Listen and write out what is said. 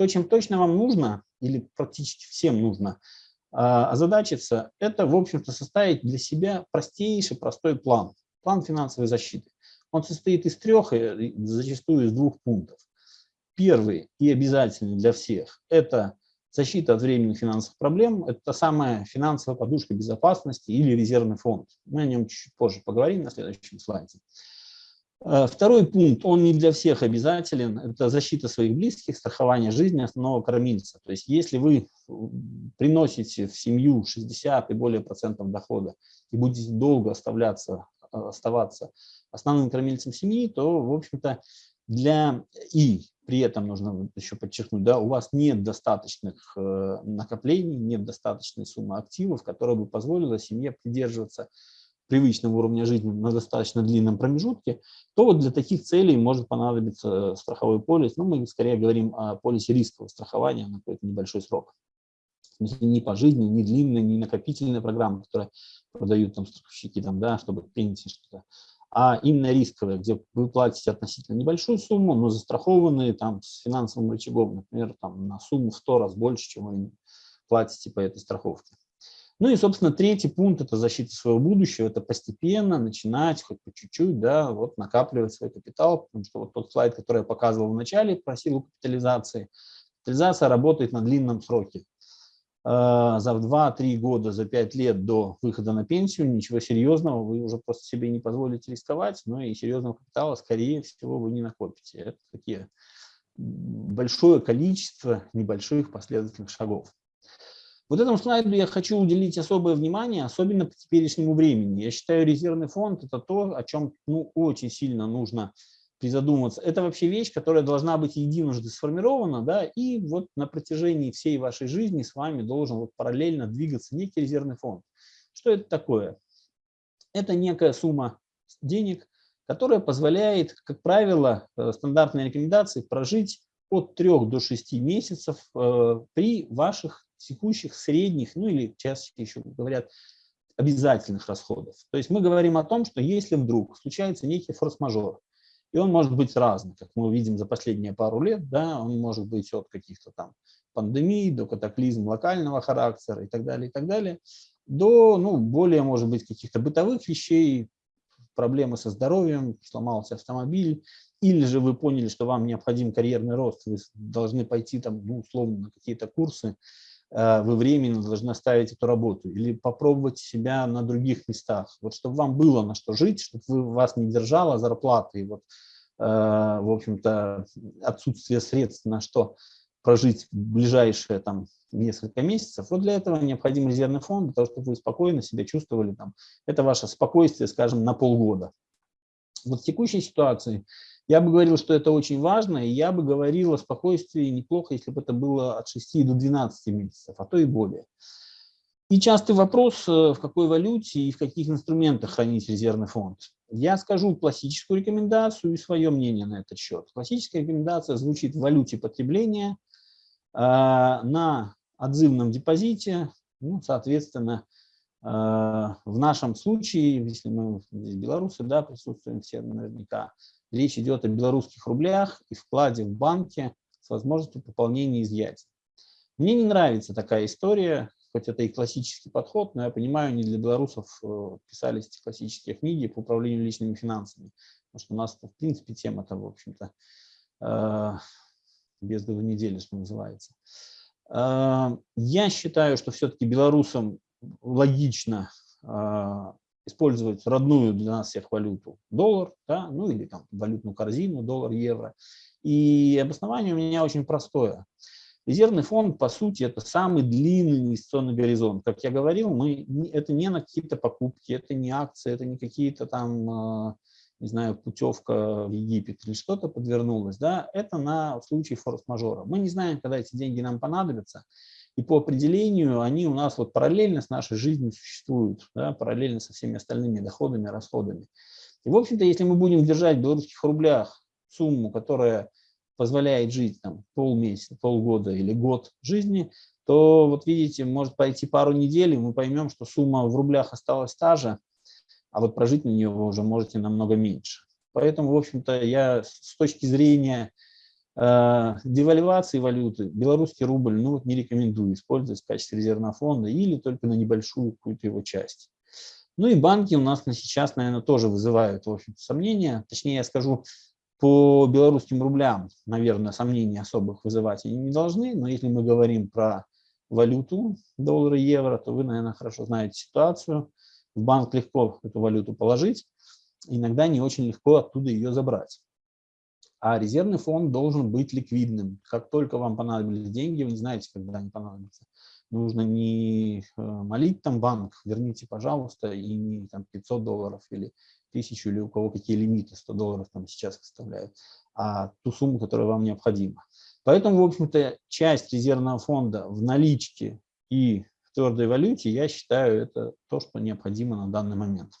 То, чем точно вам нужно, или практически всем нужно а, озадачиться, это, в общем-то, составить для себя простейший, простой план. План финансовой защиты. Он состоит из трех, э, зачастую из двух пунктов. Первый и обязательный для всех – это защита от временных финансовых проблем. Это та самая финансовая подушка безопасности или резервный фонд. Мы о нем чуть позже поговорим на следующем слайде. Э, второй пункт, он не для всех обязателен, это защита своих близких, страхование жизни основного кормильца. То есть если вы приносите в семью 60 и более процентов дохода и будете долго оставляться, э, оставаться основным кормильцем семьи, то, в общем-то, для и при этом нужно еще подчеркнуть, да, у вас нет достаточных э, накоплений, нет достаточной суммы активов, которая бы позволила семье придерживаться привычного уровня жизни на достаточно длинном промежутке, то вот для таких целей может понадобиться страховой полис. Но мы скорее говорим о полисе рискового страхования на какой-то небольшой срок. Не по жизни, не длинная, не накопительная программа, которая продают там страховщики, там, да, чтобы пенсии что-то, а именно рисковая, где вы платите относительно небольшую сумму, но застрахованные там с финансовым рычагом, например, там на сумму в 100 раз больше, чем вы платите по этой страховке. Ну и, собственно, третий пункт – это защита своего будущего, это постепенно начинать, хоть по чуть-чуть, да, вот накапливать свой капитал, потому что вот тот слайд, который я показывал в начале про силу капитализации, капитализация работает на длинном сроке. А, за 2-3 года, за 5 лет до выхода на пенсию ничего серьезного вы уже просто себе не позволите рисковать, но и серьезного капитала, скорее всего, вы не накопите. Это такие большое количество небольших последовательных шагов. Вот этому слайду я хочу уделить особое внимание, особенно по теперешнему времени. Я считаю, резервный фонд – это то, о чем ну, очень сильно нужно призадуматься. Это вообще вещь, которая должна быть единожды сформирована, да, и вот на протяжении всей вашей жизни с вами должен вот параллельно двигаться некий резервный фонд. Что это такое? Это некая сумма денег, которая позволяет, как правило, э, стандартные рекомендации прожить от 3 до 6 месяцев э, при ваших текущих, средних, ну или чаще еще говорят, обязательных расходов. То есть мы говорим о том, что если вдруг случается некий форс-мажор, и он может быть разный, как мы видим за последние пару лет, да, он может быть от каких-то там пандемий до катаклизм локального характера и так далее, и так далее, до, ну, более, может быть, каких-то бытовых вещей, проблемы со здоровьем, сломался автомобиль, или же вы поняли, что вам необходим карьерный рост, вы должны пойти там, ну, условно, на какие-то курсы, вы временно должны оставить эту работу или попробовать себя на других местах, вот чтобы вам было на что жить, чтобы вы, вас не держала зарплата и вот, э, в общем-то, отсутствие средств на что прожить ближайшие там несколько месяцев. Вот для этого необходим резервный фонд, для того, чтобы вы спокойно себя чувствовали там. Это ваше спокойствие, скажем, на полгода. Вот в текущей ситуации я бы говорил, что это очень важно, и я бы говорил о спокойствии неплохо, если бы это было от 6 до 12 месяцев, а то и более. И частый вопрос, э, в какой валюте и в каких инструментах хранить резервный фонд. Я скажу классическую рекомендацию и свое мнение на этот счет. Классическая рекомендация звучит в валюте потребления, э, на отзывном депозите, ну, соответственно, э, в нашем случае, если мы здесь белорусы, да, присутствуем все наверняка, Речь идет о белорусских рублях и вкладе в банке с возможностью пополнения и изъятия. Мне не нравится такая история, хоть это и классический подход, но я понимаю, не для белорусов э, писались эти классические книги по управлению личными финансами. Потому что у нас, в принципе, тема-то, в общем-то, э, без двух недели, что называется. Э, я считаю, что все-таки белорусам логично использовать родную для нас всех валюту доллар, да, ну или там валютную корзину, доллар, евро. И обоснование у меня очень простое. Резервный фонд, по сути, это самый длинный инвестиционный горизонт. Как я говорил, мы, это не на какие-то покупки, это не акции, это не какие-то там, а, не знаю, путевка в Египет или что-то подвернулось. Да? Это на случай форс-мажора. Мы не знаем, когда эти деньги нам понадобятся. И по определению они у нас вот параллельно с нашей жизнью существуют, да, параллельно со всеми остальными доходами, расходами. И, в общем-то, если мы будем держать в белорусских рублях сумму, которая позволяет жить там полмесяца, полгода или год жизни, то вот видите, может пойти пару недель, и мы поймем, что сумма в рублях осталась та же, а вот прожить на нее вы уже можете намного меньше. Поэтому, в общем-то, я с точки зрения девальвации валюты, белорусский рубль, ну не рекомендую использовать в качестве резервного фонда или только на небольшую какую-то его часть. Ну и банки у нас на сейчас, наверное, тоже вызывают, в общем сомнения. Точнее, я скажу, по белорусским рублям, наверное, сомнений особых вызывать они не должны, но если мы говорим про валюту, доллары, евро, то вы, наверное, хорошо знаете ситуацию. В банк легко эту валюту положить, иногда не очень легко оттуда ее забрать. А резервный фонд должен быть ликвидным. Как только вам понадобились деньги, вы не знаете, когда они понадобятся. Нужно не э, молить там банк, верните, пожалуйста, и не там 500 долларов или 1000, или у кого какие лимиты 100 долларов там сейчас составляют, а ту сумму, которая вам необходима. Поэтому, в общем-то, часть резервного фонда в наличке и в твердой валюте, я считаю, это то, что необходимо на данный момент.